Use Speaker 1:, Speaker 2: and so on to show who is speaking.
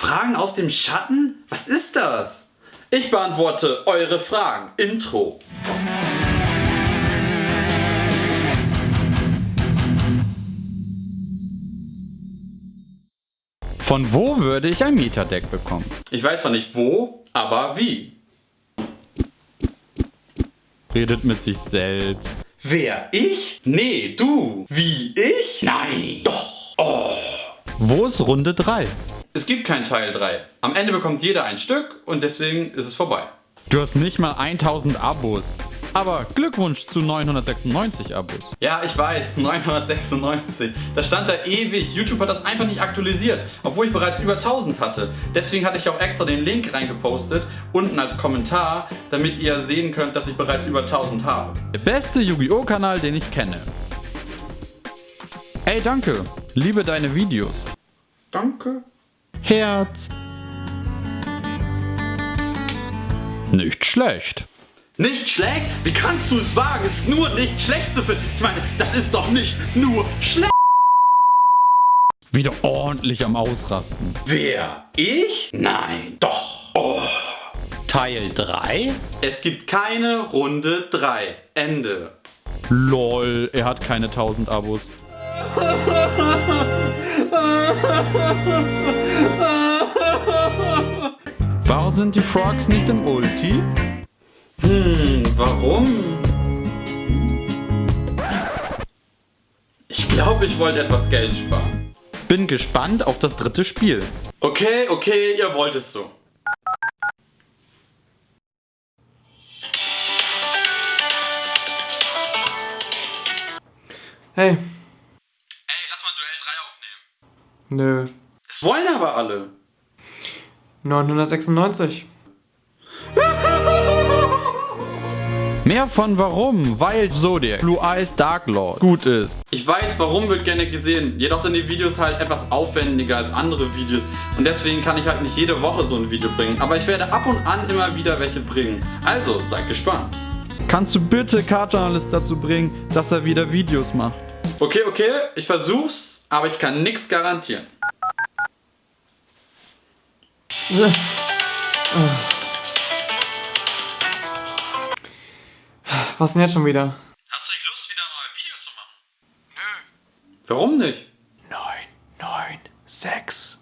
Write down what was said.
Speaker 1: Fragen aus dem Schatten? Was ist das? Ich beantworte eure Fragen. Intro.
Speaker 2: Von wo würde ich ein Mieterdeck bekommen?
Speaker 1: Ich weiß zwar nicht wo, aber wie.
Speaker 2: Redet mit sich selbst.
Speaker 1: Wer? Ich? Nee, du. Wie? Ich? Nein. Doch. Oh.
Speaker 2: Wo ist Runde 3?
Speaker 1: Es gibt kein Teil 3. Am Ende bekommt jeder ein Stück und deswegen ist es vorbei.
Speaker 2: Du hast nicht mal 1000 Abos. Aber Glückwunsch zu 996 Abos.
Speaker 1: Ja, ich weiß, 996. Das stand da ewig. YouTube hat das einfach nicht aktualisiert, obwohl ich bereits über 1000 hatte. Deswegen hatte ich auch extra den Link reingepostet, unten als Kommentar, damit ihr sehen könnt, dass ich bereits über 1000 habe.
Speaker 2: Der beste Yu-Gi-Oh! Kanal, den ich kenne. Ey, danke. Liebe deine Videos.
Speaker 1: Danke.
Speaker 2: Herz. Nicht schlecht.
Speaker 1: Nicht schlecht? Wie kannst du es wagen, es nur nicht schlecht zu finden? Ich meine, das ist doch nicht nur schlecht.
Speaker 2: Wieder ordentlich am Ausrasten.
Speaker 1: Wer? Ich? Nein. Doch. Oh.
Speaker 2: Teil 3?
Speaker 1: Es gibt keine Runde 3. Ende.
Speaker 2: Lol, er hat keine 1000 Abos. Warum sind die Frogs nicht im Ulti?
Speaker 1: Hm, warum? Ich glaube, ich wollte etwas Geld sparen.
Speaker 2: Bin gespannt auf das dritte Spiel.
Speaker 1: Okay, okay, ihr wollt es so.
Speaker 3: Hey,
Speaker 1: Ey, lass mal Duell 3 aufnehmen.
Speaker 3: nö.
Speaker 1: Das wollen aber alle.
Speaker 3: 996.
Speaker 2: Mehr von warum, weil Zodiac, Blue Eyes Dark Lord gut ist.
Speaker 1: Ich weiß, warum wird gerne gesehen. Jedoch sind die Videos halt etwas aufwendiger als andere Videos. Und deswegen kann ich halt nicht jede Woche so ein Video bringen. Aber ich werde ab und an immer wieder welche bringen. Also, seid gespannt.
Speaker 2: Kannst du bitte Cartoonalist dazu bringen, dass er wieder Videos macht?
Speaker 1: Okay, okay, ich versuch's, aber ich kann nichts garantieren.
Speaker 3: Was denn jetzt schon wieder?
Speaker 1: Hast du nicht Lust, wieder mal Videos zu machen? Nö. Warum nicht?
Speaker 3: 9, 9, 6.